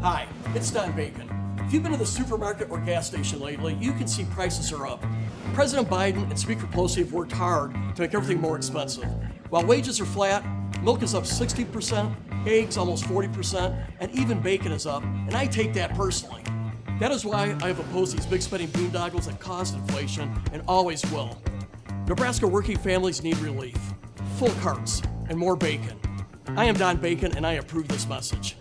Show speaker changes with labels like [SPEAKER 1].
[SPEAKER 1] Hi, it's Don Bacon. If you've been to the supermarket or gas station lately, you can see prices are up. President Biden and Speaker Pelosi have worked hard to make everything more expensive. While wages are flat, milk is up 60%, eggs almost 40%, and even bacon is up, and I take that personally. That is why I have opposed these big spending boondoggles that caused inflation and always will. Nebraska working families need relief, full carts, and more bacon. I am Don Bacon, and I approve this message.